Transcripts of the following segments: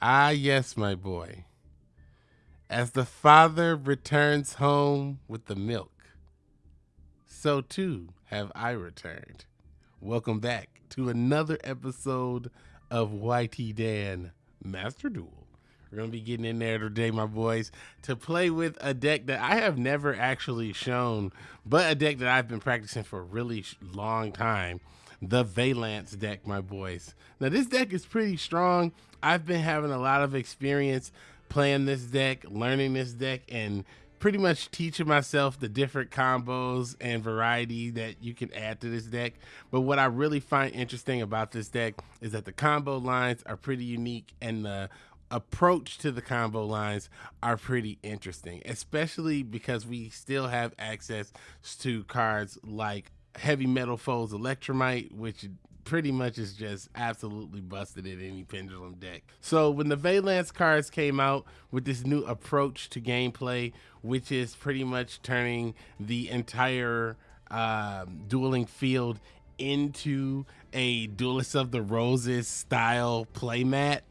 Ah, yes, my boy. As the father returns home with the milk, so too have I returned. Welcome back to another episode of YT Dan Master Duel. We're going to be getting in there today, my boys, to play with a deck that I have never actually shown, but a deck that I've been practicing for a really long time. The Vaylantz deck, my boys. Now, this deck is pretty strong. I've been having a lot of experience playing this deck, learning this deck, and pretty much teaching myself the different combos and variety that you can add to this deck. But what I really find interesting about this deck is that the combo lines are pretty unique and the approach to the combo lines are pretty interesting, especially because we still have access to cards like Heavy Metal Foes Electrumite, which pretty much is just absolutely busted in any pendulum deck. So when the Vaylantz cards came out with this new approach to gameplay, which is pretty much turning the entire um, dueling field into a Duelist of the Roses style playmat,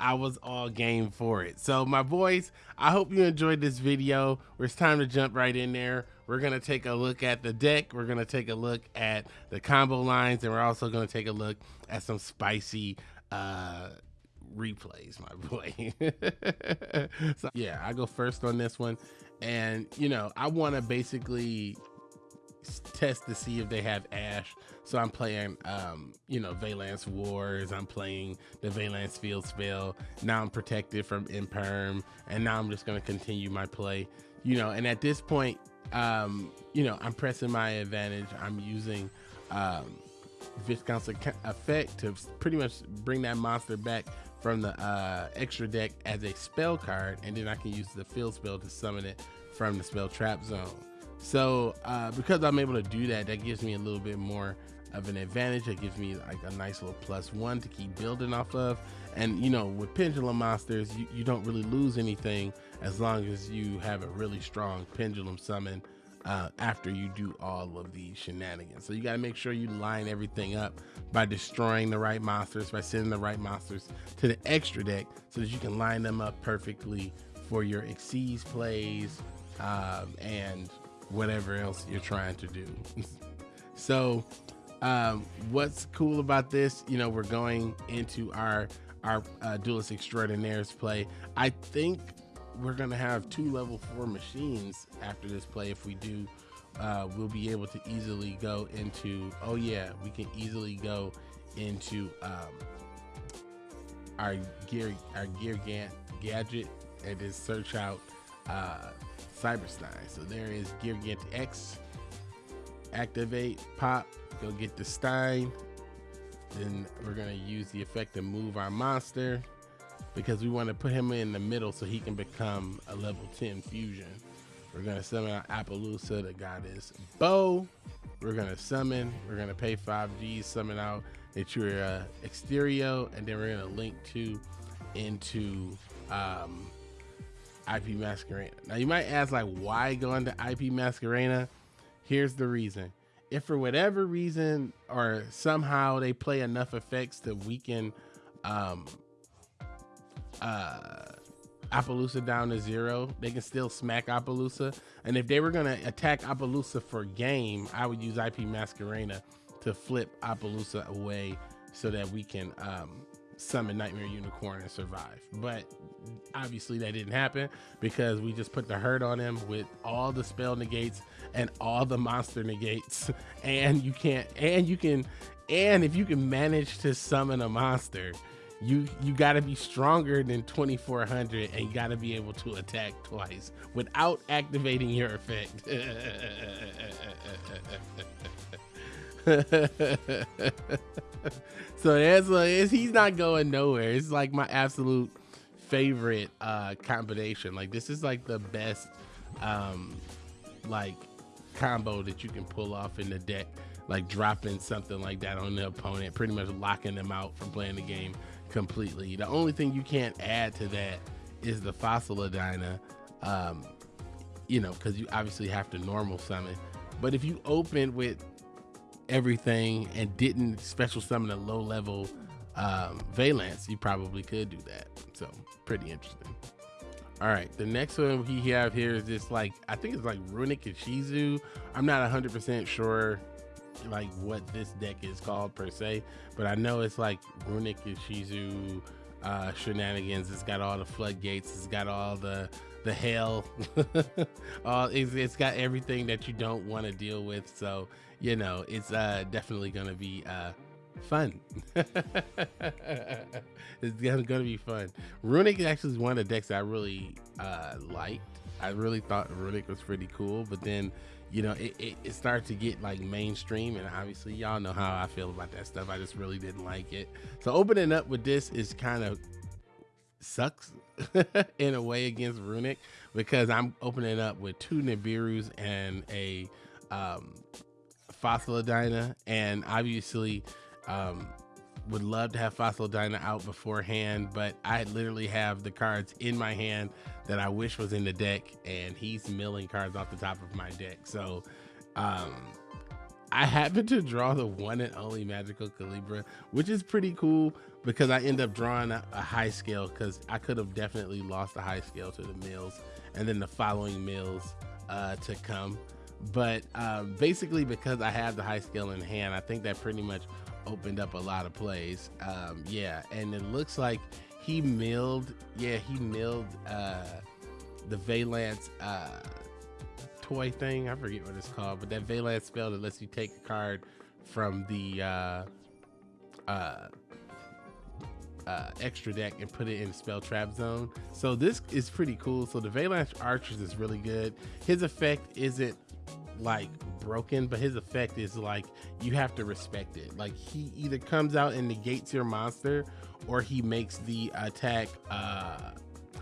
I was all game for it. So my boys, I hope you enjoyed this video. It's time to jump right in there. We're to take a look at the deck. We're to take a look at the combo lines. And we're also to take a look at some spicy uh, replays, my boy. so yeah, I go first on this one. And, you know, I want to basically test to see if they have Ash. So I'm playing, um, you know, Vaylantz Wars. I'm playing the Vaylantz Field Spell. Now I'm protected from Imperm, and now I'm just going to continue my play. You know, and at this point, um, you know, I'm pressing my advantage. I'm using um, Viscount's effect to pretty much bring that monster back from the uh, extra deck as a spell card, and then I can use the field spell to summon it from the spell trap zone. So uh, because I'm able to do that, that gives me a little bit more of an advantage. It gives me like a nice little plus one to keep building off of. And you know, with pendulum monsters, you, you don't really lose anything as long as you have a really strong pendulum summon uh, after you do all of these shenanigans. So you got to make sure you line everything up by destroying the right monsters, by sending the right monsters to the extra deck so that you can line them up perfectly for your Xyz plays um, and whatever else you're trying to do. so, um, what's cool about this? You know, we're going into our our uh, Duelist Extraordinaires play. I think we're gonna have two level four machines after this play. If we do, uh, we'll be able to easily go into. Oh yeah, we can easily go into um, our gear our gear ga gadget and just search out uh, Cyberstein. So there is Gear Gigant X. Activate, pop, go get the Stein. Then we're gonna use the effect to move our monster because we want to put him in the middle so he can become a level 10 fusion. We're gonna summon our Apollousa, the goddess Bow. We're gonna summon, we're gonna pay 5G, summon out Naturia Exterio, and then we're gonna link to into um, IP Masquerena. Now you might ask like why into IP Masquerena? Here's the reason. If for whatever reason or somehow they play enough effects to weaken um uh Apollousa down to zero, they can still smack Apollousa. And if they were gonna attack Apollousa for game, I would use IP Masquerena to flip Apollousa away so that we can um summon Nightmare Unicorn and survive. But obviously that didn't happen because we just put the hurt on him with all the spell negates and all the monster negates. And you can't, and you can, and if you can manage to summon a monster, you you got to be stronger than 2400 and you got to be able to attack twice without activating your effect so that's like he's not going nowhere. It's like my absolute favorite uh combination. Like this is like the best um like combo that you can pull off in the deck. Like dropping something like that on the opponent, pretty much locking them out from playing the game completely. The only thing you can't add to that is the Fossil Dyna, um, you know, because you obviously have to normal summon. But if you open with everything and didn't special summon a low level um, Vaylantz, you probably could do that. So pretty interesting. All right, the next one we have here is this like I think it's like Runic Ishizu. I'm not 100% sure like what this deck is called per se, but I know it's like Runic Ishizu uh, shenanigans. It's got all the floodgates. It's got all the the hell. all it's, it's got everything that you don't want to deal with. So you know it's uh, definitely gonna be uh, fun. it's gonna, gonna be fun. Runic actually is one of the decks I really uh, liked. I really thought Runic was pretty cool, but then you know it, it, it started to get like mainstream, and obviously y'all know how I feel about that stuff. I just really didn't like it. So opening up with this is kind of sucks in a way against Runic because I'm opening up with two Nibiru's and a um, Fossil Dyna, and obviously um, would love to have Fossil Dyna out beforehand, but I literally have the cards in my hand that I wish was in the deck, and he's milling cards off the top of my deck. So, um, I happen to draw the one and only Magical Calibra, which is pretty cool because I end up drawing a, a high scale because I could have definitely lost a high scale to the mills and then the following mills uh, to come. But um, basically, because I have the high scale in hand, I think that pretty much opened up a lot of plays. Um, yeah, and it looks like he milled. Yeah, he milled uh, the Vaylantz uh, toy thing. I forget what it's called, but that Vaylantz spell that lets you take a card from the uh, uh, uh, extra deck and put it in spell trap zone. So this is pretty cool. So the Vaylantz Archers is really good. His effect isn't like broken, but his effect is like you have to respect it. Like he either comes out and negates your monster, or he makes the attack uh,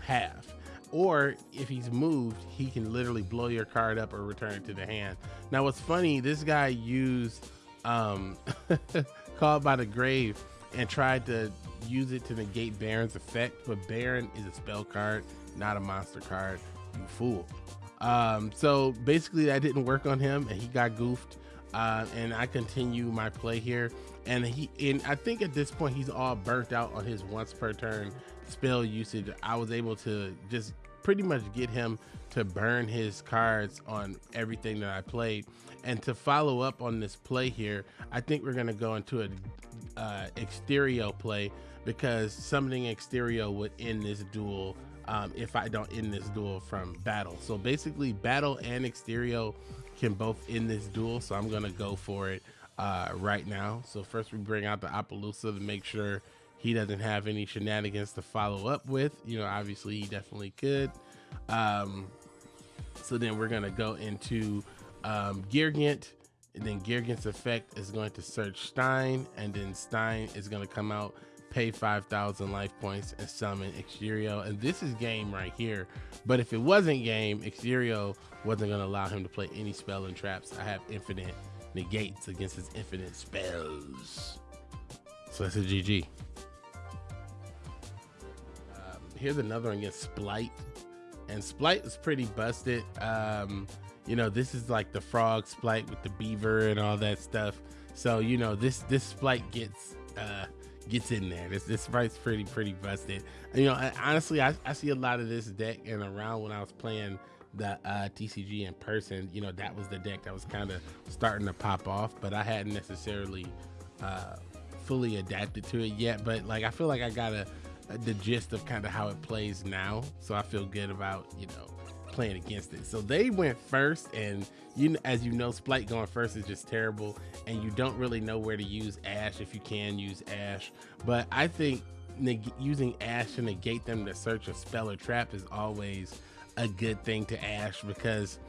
half. Or if he's moved, he can literally blow your card up or return it to the hand. Now, what's funny, this guy used um, Called by the Grave and tried to use it to negate Baron's effect, but Baron is a spell card, not a monster card. You fool. Um, so basically, that didn't work on him, and he got goofed. Uh, and I continue my play here, and he and I think at this point he's all burnt out on his once per turn spell usage. I was able to just pretty much get him to burn his cards on everything that I played. And to follow up on this play here, I think we're gonna go into a uh, Exterio play because summoning Exterio would end this duel um, if I don't end this duel from battle. So basically, battle and Exterio can both end this duel. So I'm gonna go for it uh, right now. So first we bring out the Apollousa to make sure he doesn't have any shenanigans to follow up with. You know, obviously he definitely could. Um, so then we're gonna go into um, and then Gear Gigant's effect is going to search Stein, and then Stein is gonna come out pay 5,000 life points and summon Exterio. And this is game right here. But if it wasn't game, Exterio wasn't going to allow him to play any spell and traps. I have infinite negates against his infinite spells. So that's a GG. Um, here's another one against Spright. And Spright is pretty busted. Um, you know, this is like the frog Spright with the beaver and all that stuff. So, you know, this this Spright gets uh, gets in there. This this fight's pretty pretty busted. You know, I, honestly, I, I see a lot of this deck and around when I was playing the uh, TCG in person. You know, that was the deck that was kind of starting to pop off, but I hadn't necessarily uh, fully adapted to it yet. But like, I feel like I got a, a the gist of kind of how it plays now, so I feel good about you know playing against it. So they went first, and you, as you know, Spright going first is just terrible, and you don't really know where to use Ash if you can use Ash. But I think using Ash to negate them to search a spell or trap is always a good thing to Ash because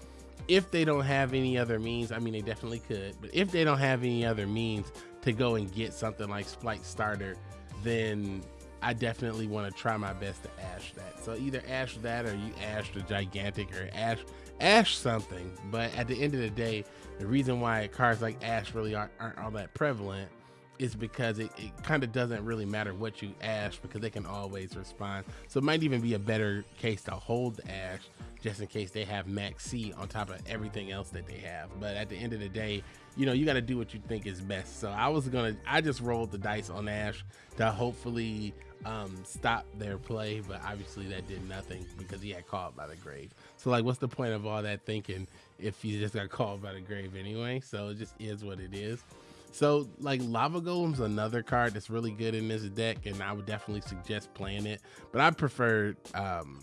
if they don't have any other means, I mean, they definitely could, but if they don't have any other means to go and get something like Spright Starter, then I definitely want to try my best to ash that. So either ash that or you ash the gigantic or ash ash something. But at the end of the day, the reason why cards like ash really aren't, aren't all that prevalent is because it, it kind of doesn't really matter what you ash because they can always respond. So it might even be a better case to hold the ash just in case they have Maxx C on top of everything else that they have. But at the end of the day, you know, you got to do what you think is best. So I was gonna, I just rolled the dice on Ash to hopefully um, stop their play, but obviously that did nothing because he had called by the grave. So like, what's the point of all that thinking if you just got called by the grave anyway? So it just is what it is. So like Lava Golem's another card that's really good in this deck, and I would definitely suggest playing it. But I prefer um,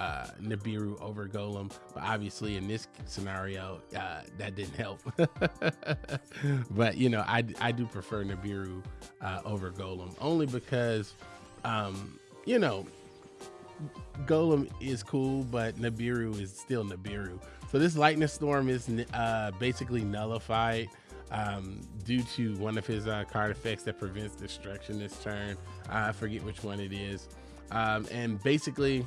uh, Nibiru over Golem, but obviously in this scenario, uh, that didn't help. but you know, I, I do prefer Nibiru uh, over Golem only because, um, you know, Golem is cool, but Nibiru is still Nibiru. So this Lightning Storm is uh, basically nullified um, due to one of his uh, card effects that prevents destruction this turn. I forget which one it is. Um, and basically,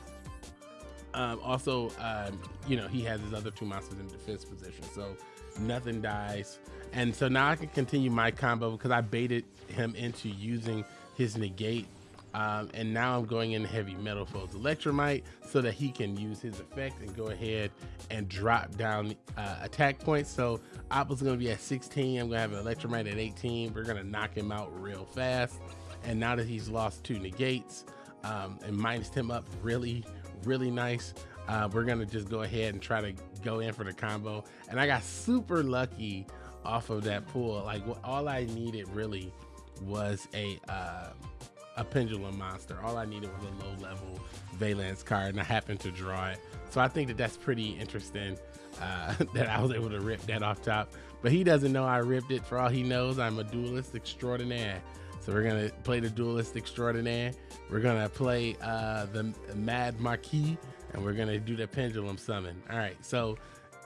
um, also, um, you know, he has his other two monsters in defense position, so nothing dies. And so now I can continue my combo because I baited him into using his negate. Um, and now I'm going in heavy metal foes electrumite so that he can use his effect and go ahead and drop down uh, attack points. So Apple's gonna be at 16. I'm gonna have an electrumite at 18. We're gonna knock him out real fast. And now that he's lost two negates um, and minus him up really, really nice. Uh, we're gonna just go ahead and try to go in for the combo. And I got super lucky off of that pool. Like all I needed really was a uh, a pendulum monster. All I needed was a low level Vaylantz card, and I happened to draw it. So I think that that's pretty interesting uh, that I was able to rip that off top. But he doesn't know I ripped it. For all he knows, I'm a duelist extraordinaire. So we're gonna play the duelist extraordinaire. We're gonna play uh, the Mad Marquis, and we're gonna do the pendulum summon. All right. So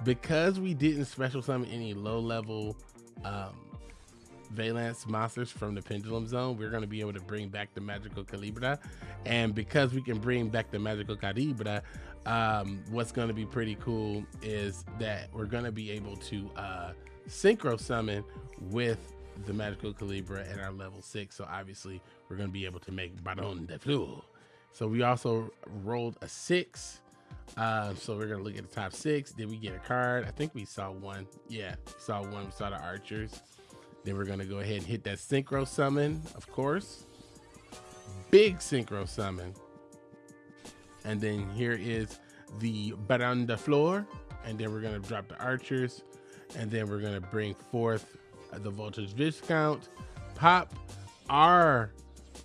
because we didn't special summon any low level um, Vaylantz monsters from the Pendulum Zone, we're going to be able to bring back the Magical Calibra. And because we can bring back the Magical Calibra, um, what's going to be pretty cool is that we're going to be able to uh, synchro summon with the magical Calibra at our level six. So obviously we're going to be able to make Baron de Fleur. So we also rolled a six. Uh, so we're going to look at the top six. Did we get a card? I think we saw one. Yeah, saw one. We saw the archers. Then we're going to go ahead and hit that synchro summon, of course. Big synchro summon. And then here is the Baron de Fleur. And then we're going to drop the archers. And then we're going to bring forth the voltage viscount, pop our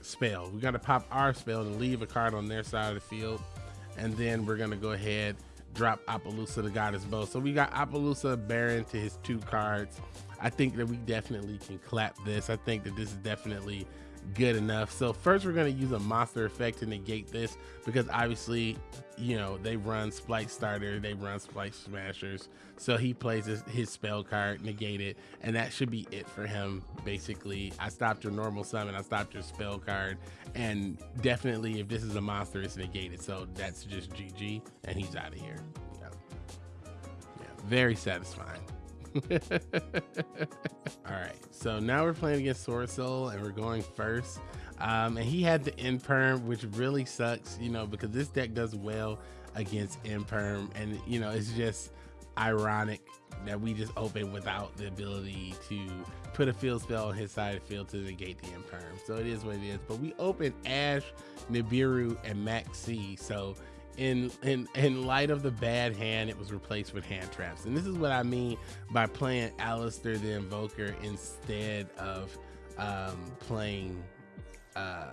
spell. We got to pop our spell and leave a card on their side of the field. And then we're going to go ahead, drop Apollousa the Goddess Bow. So we got Apollousa Baron to his two cards. I think that we definitely can clap this. I think that this is definitely good enough. So first we're going to use a monster effect to negate this because obviously, you know, they run Spright Starter, they run Spright Smashers. So he plays his, his, spell card, negate it, and that should be it for him, basically. I stopped your normal summon, I stopped your spell card, and definitely if this is a monster, it's negated. So that's just GG, and he's out of here. Yeah. yeah. Very satisfying. All right, so now we're playing against Soul and we're going first. Um, and he had the Imperm, which really sucks, you know, because this deck does well against Imperm. And, you know, it's just ironic that we just open without the ability to put a field spell on his side of field to negate the Imperm. So it is what it is. But we open Ash, Nibiru, and Maxx C. So in in in light of the bad hand, it was replaced with hand traps. And this is what I mean by playing Aleister the Invoker instead of um, playing uh,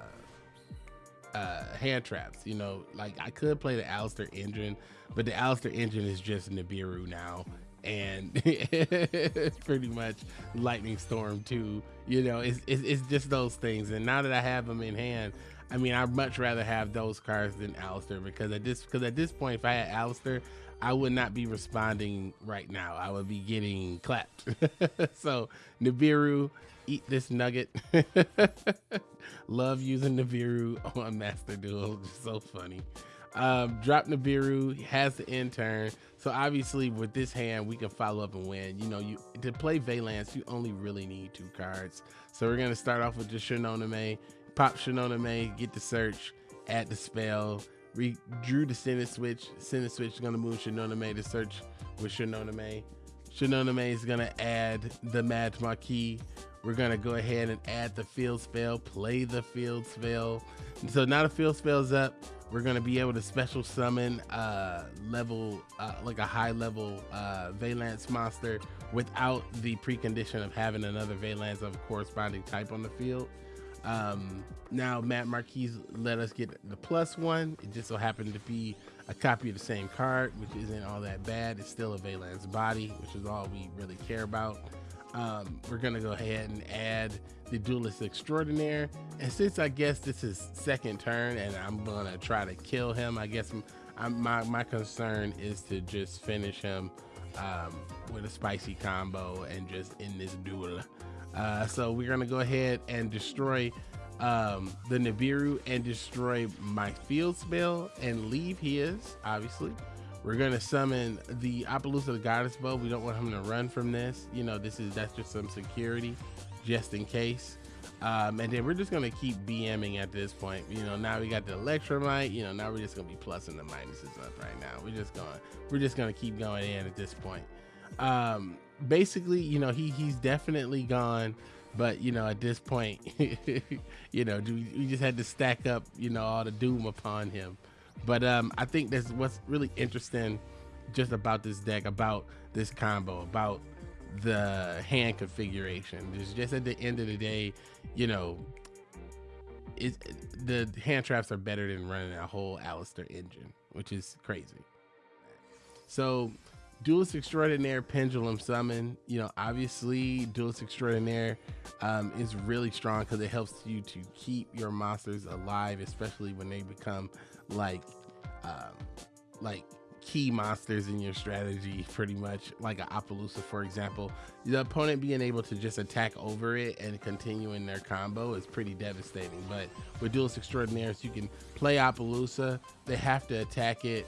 uh, hand traps. You know, like I could play the Aleister engine, but the Aleister engine is just Nibiru now. And it's pretty much Lightning Storm too. You know, it's, it's, it's just those things. And now that I have them in hand, I mean, I'd much rather have those cards than Aleister because at this because at this point, if I had Aleister, I would not be responding right now. I would be getting clapped. so Nibiru, eat this nugget. Love using Nibiru on Master Duel. Just so funny. Um, drop Nibiru has the intern. So obviously with this hand, we can follow up and win. You know, you to play Vaylantz, you only really need two cards. So we're gonna start off with the Shinonome, pop Shinonome, get the search, add the spell, we drew the Sinnoh switch. Sinnoh switch is gonna move Shinonome to search with Shinonome. Shinonome is gonna add the Mad Marquis. We're gonna go ahead and add the field spell, play the field spell. And so now the field spell's up. We're gonna be able to special summon uh, level, uh, like a high level uh, Vaylantz monster without the precondition of having another Vaylantz of corresponding type on the field. Um, now Mad Marquis let us get the plus one. It just so happened to be a copy of the same card, which isn't all that bad. It's still a Vaylantz body, which is all we really care about. Um, we're gonna go ahead and add the Duelist Extraordinaire. And since I guess this is second turn and I'm gonna try to kill him, I guess I'm, I'm, my, my concern is to just finish him um, with a spicy combo and just end this duel. Uh, so we're gonna go ahead and destroy um, the Nibiru and destroy my field spell and leave his, obviously. We're gonna summon the Apollousa the Goddess Bow. We don't want him to run from this. You know, this is that's just some security, just in case. Um, and then we're just gonna keep BMing at this point. You know, now we got the Electrumite. You know, now we're just gonna be plussing the minuses up right now. We're just going, we're just gonna keep going in at this point. Um, basically, you know, he he's definitely gone. But you know, at this point, you know, we just had to stack up, you know, all the doom upon him. But um, I think that's what's really interesting, just about this deck, about this combo, about the hand configuration. Just just at the end of the day, you know, it, the hand traps are better than running a whole Aleister engine, which is crazy. So Duelist Extraordinaire Pendulum Summon, you know, obviously Duelist Extraordinaire um, is really strong because it helps you to keep your monsters alive, especially when they become like, um, like key monsters in your strategy, pretty much like an Apollousa, for example. The opponent being able to just attack over it and continuing their combo is pretty devastating. But with Duelist Extraordinaires, you can play Apollousa, they have to attack it,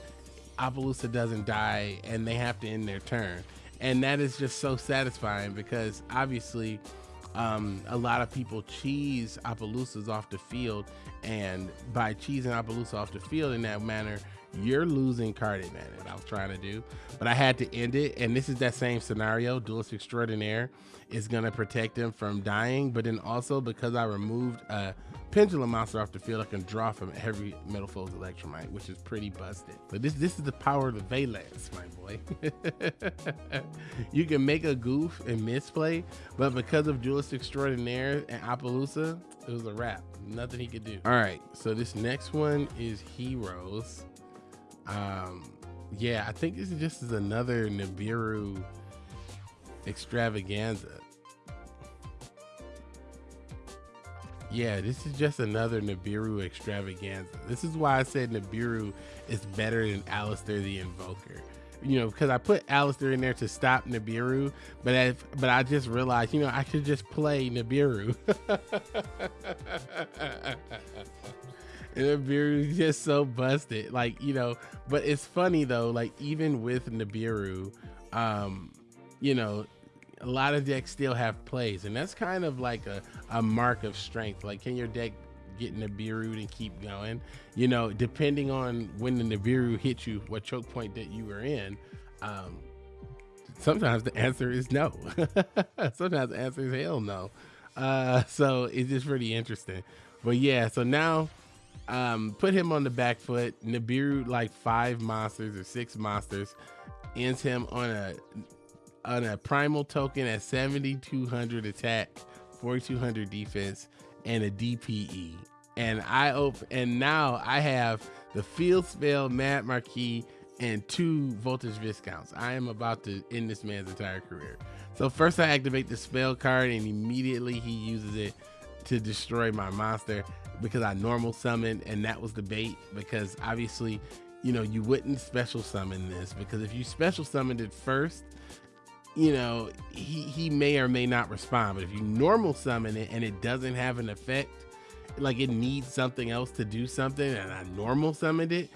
Apollousa doesn't die and they have to end their turn. And that is just so satisfying because obviously um, a lot of people cheese Apollousas off the field. And by cheesing Apollousa off the field in that manner, you're losing card advantage. I was trying to do, but I had to end it. And this is that same scenario. Duelist Extraordinaire is going to protect him from dying. But then also because I removed a pendulum monster off the field, I can draw from every Metalfoes Electrumite, which is pretty busted. But this this is the power of the Vaylantz, my boy. you can make a goof and misplay, but because of Duelist Extraordinaire and Apollousa, it was a wrap. Nothing he could do. All right, so this next one is Heroes. Um, yeah, I think this is just is another Nibiru extravaganza. Yeah, this is just another Nibiru extravaganza. This is why I said Nibiru is better than Aleister the Invoker. You know, because I put Aleister in there to stop Nibiru, but I, but I just realized, you know, I could just play Nibiru. and is just so busted. Like, you know, but it's funny though, like even with Nibiru, um, you know, a lot of decks still have plays, and that's kind of like a, a mark of strength. Like, can your deck get Nibiru and keep going? You know, depending on when the Nibiru hits you, what choke point that you were in. Um, sometimes the answer is no. sometimes the answer is hell no. Uh, so it's just pretty interesting. But yeah, so now um, put him on the back foot. Nibiru like five monsters or six monsters ends him on a on a primal token at 7200 attack, 4200 defense, and a DPE. And I open and now I have the field spell, Mad Marquis, and two voltage viscounts. I am about to end this man's entire career. So first I activate the spell card and immediately he uses it to destroy my monster because I normal summoned and that was the bait because obviously you know you wouldn't special summon this because if you special summoned it first you know, he, he may or may not respond. But if you normal summon it and it doesn't have an effect, like it needs something else to do something, and I normal summoned it,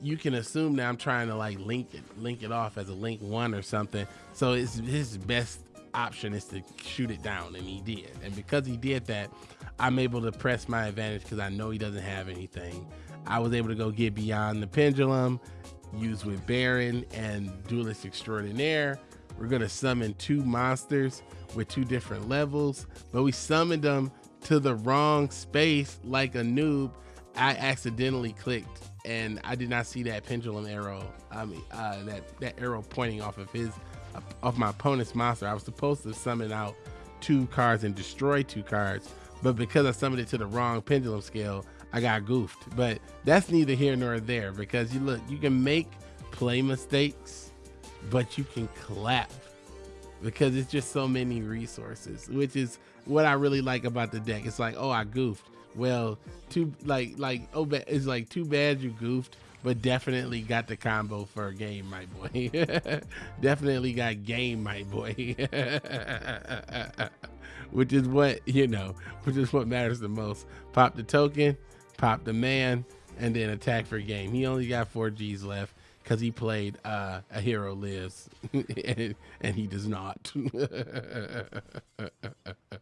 you can assume that I'm trying to like link it, link it off as a link one or something. So it's his best option is to shoot it down, and he did. And because he did that, I'm able to press my advantage because I know he doesn't have anything. I was able to go get beyond the pendulum, use with Baron and Duelist Extraordinaire. We're gonna summon two monsters with two different levels, but we summoned them to the wrong space like a noob. I accidentally clicked and I did not see that pendulum arrow. I mean, uh, that that arrow pointing off of his, uh, off my opponent's monster. I was supposed to summon out two cards and destroy two cards, but because I summoned it to the wrong pendulum scale, I got goofed. But that's neither here nor there because you look, you can make play mistakes, but you can clap because it's just so many resources, which is what I really like about the deck. It's like, oh, I goofed. Well, too like like oh, it's like too bad you goofed, but definitely got the combo for a game, my boy. definitely got game, my boy. which is what you know, which is what matters the most. Pop the token, pop the man, and then attack for game. He only got four G's left because he played uh, A Hero Lives, and, and, he does not.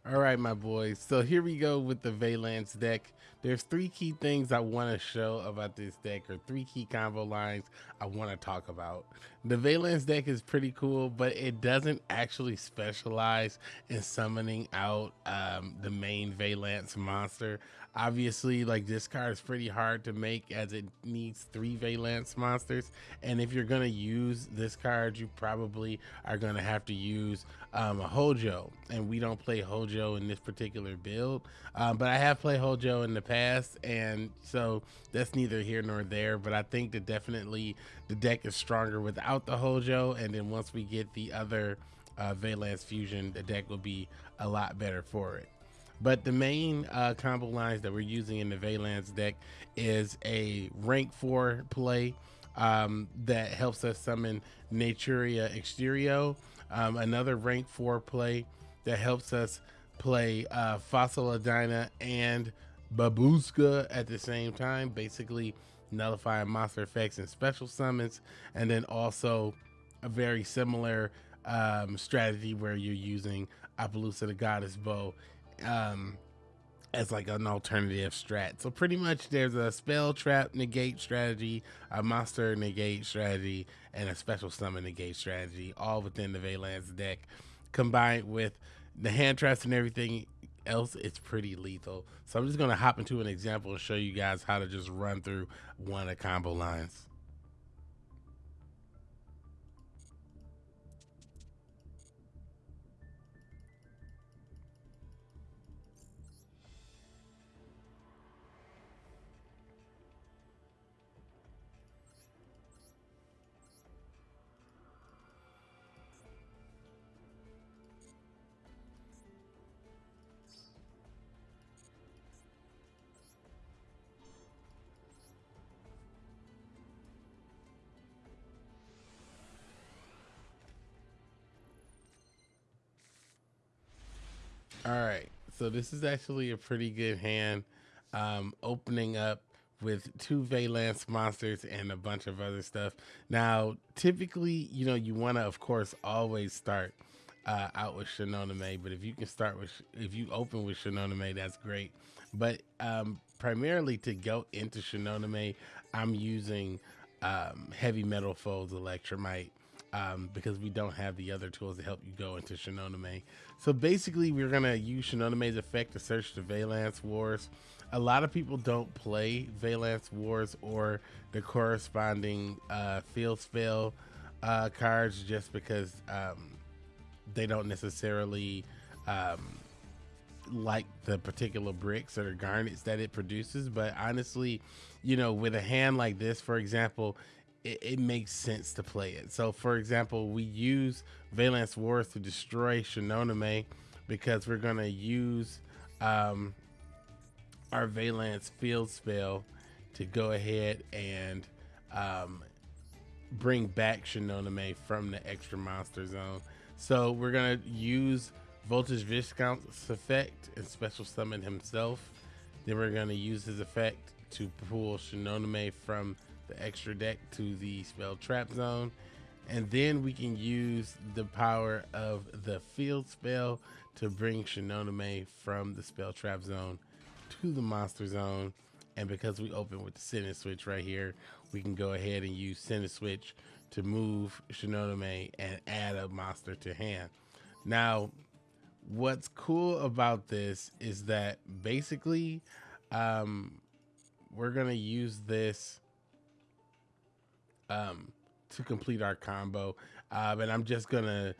All right, my boys. So here we go with the Vaylantz deck. There's three key things I want to show about this deck, or three key combo lines I want to talk about. The Vaylantz deck is pretty cool, but it doesn't actually specialize in summoning out um, the main Vaylantz monster. Obviously, like this card is pretty hard to make as it needs three Vaylantz monsters. And if you're to use this card, you probably are to have to use um, a Hojo. And we don't play Hojo in this particular build. Um, but I have played Hojo in the past. And so that's neither here nor there. But I think that definitely the deck is stronger without the Hojo. And then once we get the other uh, Vaylantz Fusion, the deck will be a lot better for it. But the main uh, combo lines that we're using in the Vaylantz deck is a rank four play um, that helps us summon Naturia Exterio. Um, another rank four play that helps us play uh, Fossil Dyna and Bagooska at the same time, basically nullifying monster effects and special summons. And then also a very similar um, strategy where you're using Apollousa the Goddess Bow um, as like an alternative strat. So pretty much there's a spell trap negate strategy, a monster negate strategy, and a special summon negate strategy, all within the Vaylantz deck. Combined with the hand traps and everything else, it's pretty lethal. So I'm just gonna hop into an example and show you guys how to just run through one of combo lines. All right. So this is actually a pretty good hand. Um, opening up with two Vaylantz monsters and a bunch of other stuff. Now, typically, you know, you want to, of course, always start uh, out with Shinonome, but if you can start with, if you open with Shinonome, that's great. But um, primarily to go into Shinonome, I'm using um, Heavy Metal Foes Electrumite um, because we don't have the other tools to help you go into Shinonome. So basically, we're going to use Shinonome's effect to search the Vaylantz Wars. A lot of people don't play Vaylantz Wars or the corresponding uh, field spell uh, cards just because um, they don't necessarily um, like the particular bricks or garnets that it produces. But honestly, you know, with a hand like this, for example, it, it, makes sense to play it. So, for example, we use Vaylantz Wars to destroy Shinonome because we're going to use um, our Vaylantz Field spell to go ahead and um, bring back Shinonome from the extra monster zone. So, we're going to use Voltage Viscount's effect and special summon himself. Then we're going to use his effect to pull Shinonome from the extra deck to the spell trap zone. And then we can use the power of the field spell to bring Shinonome from the spell trap zone to the monster zone. And because we open with the sentence switch right here, we can go ahead and use sentence switch to move Shinonome and add a monster to hand. Now, what's cool about this is that basically um, we're gonna use this um, to complete our combo. Um, and I'm just gonna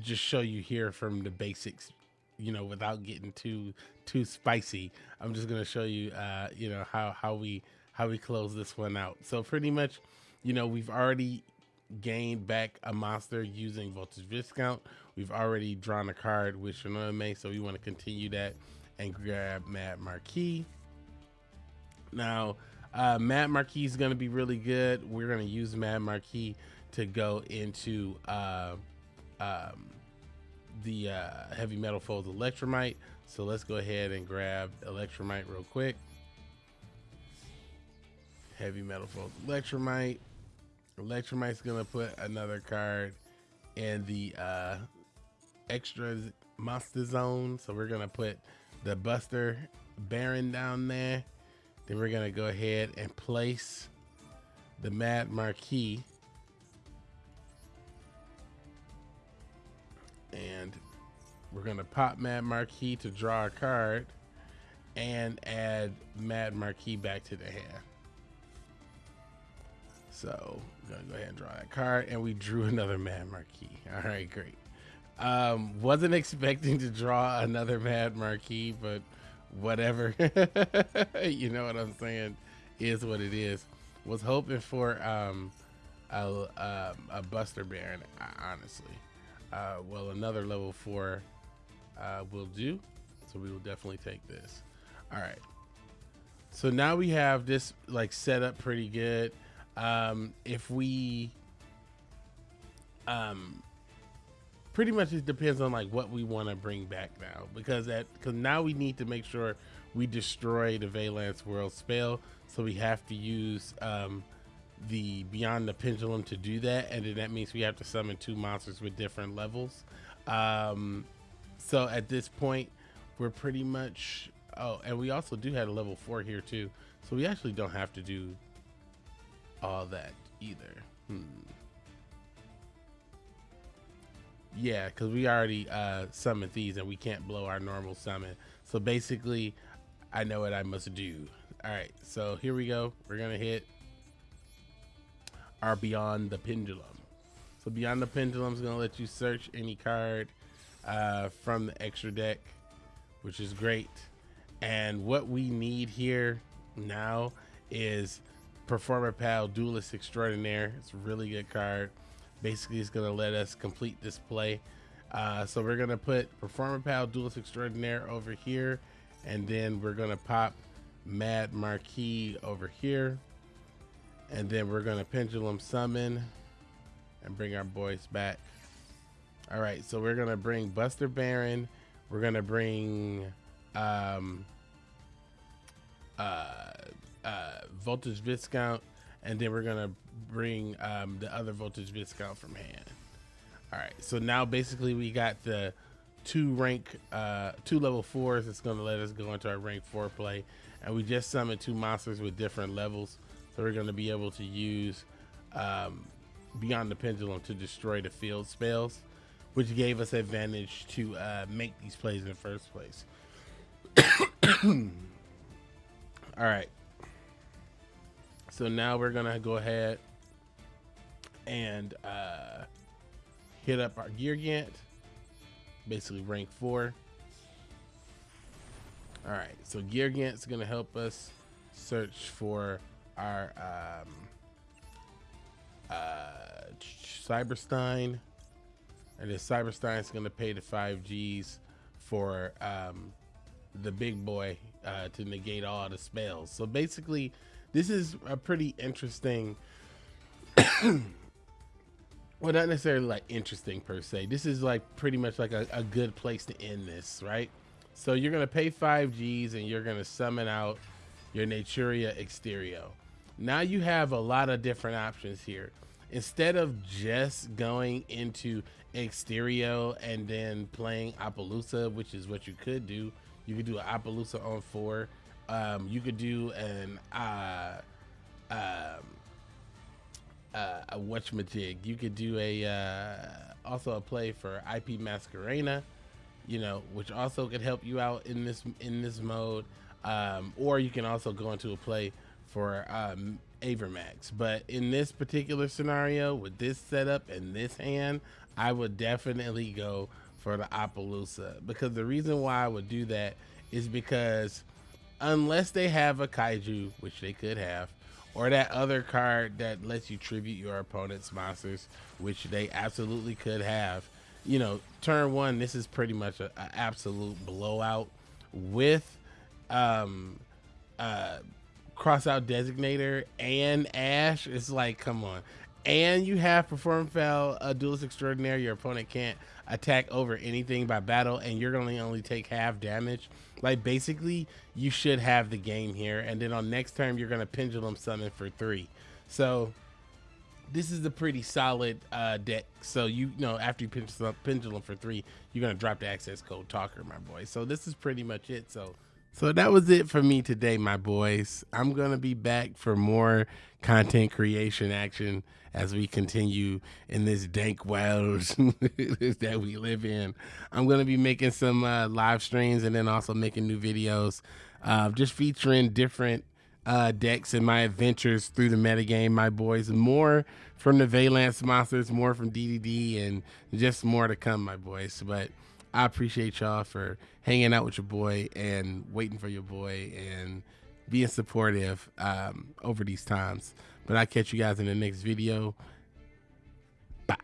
just show you here from the basics, you know, without getting too too spicy. I'm just gonna show you, uh, you know, how how we how we close this one out. So pretty much, you know, we've already gained back a monster using voltage viscount. We've already drawn a card with Shinonome, so we want to continue that and grab Mad Marquis. Now, uh, Mad Marquis is going to be really good. We're going to use Mad Marquis to go into uh, um, the uh, Heavy Metal Foes Electrumite. So let's go ahead and grab Electrumite real quick. Heavy Metal Foes Electrumite. Electrumite's going to put another card in the uh, extra monster zone. So we're going to put the Buster Baron down there. Then we're gonna go ahead and place the Mad Marquis. And we're gonna pop Mad Marquis to draw a card and add Mad Marquis back to the hand. So I'm gonna go ahead and draw that card and we drew another Mad Marquis. All right, great. Um, wasn't expecting to draw another Mad Marquis, but whatever. you know what I'm saying? Is what it is. Was hoping for um, a, um, a Buster Baron, honestly. Uh, well, another level four uh, will do. So we will definitely take this. All right. So now we have this like set up pretty good. Um, if we um, pretty much it depends on like what we want to bring back now because that because now we need to make sure we destroy the Vaylantz World spell so we have to use um, the Beyond the Pendulum to do that and then that means we have to summon two monsters with different levels um, so at this point we're pretty much oh and we also do have a level four here too so we actually don't have to do all that either hmm. Yeah, because we already uh, summoned these and we can't blow our normal summon. So basically, I know what I must do. All right, so here we go. We're going to hit our Beyond the Pendulum. So Beyond the Pendulum is going to let you search any card uh, from the extra deck, which is great. And what we need here now is Performapal Duelist Extraordinaire. It's a really good card basically it's going to let us complete this play. Uh, so we're going to put Performapal Duelist Extraordinaire over here, and then we're going to pop Mad Marquis over here. And then we're going to Pendulum Summon and bring our boys back. All right, so we're going to bring Buster Baron. We're going to bring um, uh, uh, Voltage Viscount and then we're gonna bring um, the other voltage viscount from hand. All right, so now basically we got the two rank, uh, two level fours. It's gonna let us go into our rank four play, and we just summoned two monsters with different levels, so we're gonna be able to use um, Beyond the Pendulum to destroy the field spells, which gave us advantage to uh, make these plays in the first place. All right. So now we're gonna go ahead and uh, hit up our gear gigant, basically rank four. All right, so gear gigant's gonna help us search for our um, uh, Cyberstein, and then Cyberstein's gonna pay the five Gs for um, the big boy uh, to negate all the spells. So basically this is a pretty interesting well not necessarily like interesting per se this is like pretty much like a, a good place to end this right so you're gonna pay five g's and you're gonna summon out your naturia exterio now you have a lot of different options here. Instead of just going into Exterio and then playing Apollousa, which is what you could do, you could do an Apollousa on four. Um, you could do an uh, um, uh, a whatchamajig. You could do a uh, also a play for IP Masquerena, you know, which also could help you out in this in this mode. Um, or you can also go into a play for um, Avramax. But in this particular scenario, with this setup and this hand, I would definitely go for the Apollousa because the reason why I would do that is because unless they have a kaiju, which they could have, or that other card that lets you tribute your opponent's monsters, which they absolutely could have. You know, turn one, this is pretty much an absolute blowout with um uh Crossout Designator and ash it's like come on and you have Performapal duelist extraordinaire your opponent can't attack over anything by battle and you're gonna only take half damage. Like basically you should have the game here and then on next turn you're gonna pendulum summon for three. So this is a pretty solid uh, deck. So you, you know after you pendulum, pendulum for three you're gonna drop the Accesscode Talker my boy. So this is pretty much it. So so that was it for me today, my boys. I'm going to be back for more content creation action as we continue in this dank world that we live in. I'm going to be making some uh, live streams and then also making new videos, uh, just featuring different uh, decks and my adventures through the metagame, my boys. More from the Vaylantz monsters, more from DDD, and just more to come, my boys. But I appreciate y'all for hanging out with your boy and waiting for your boy and being supportive um, over these times. But I'll catch you guys in the next video. Bye.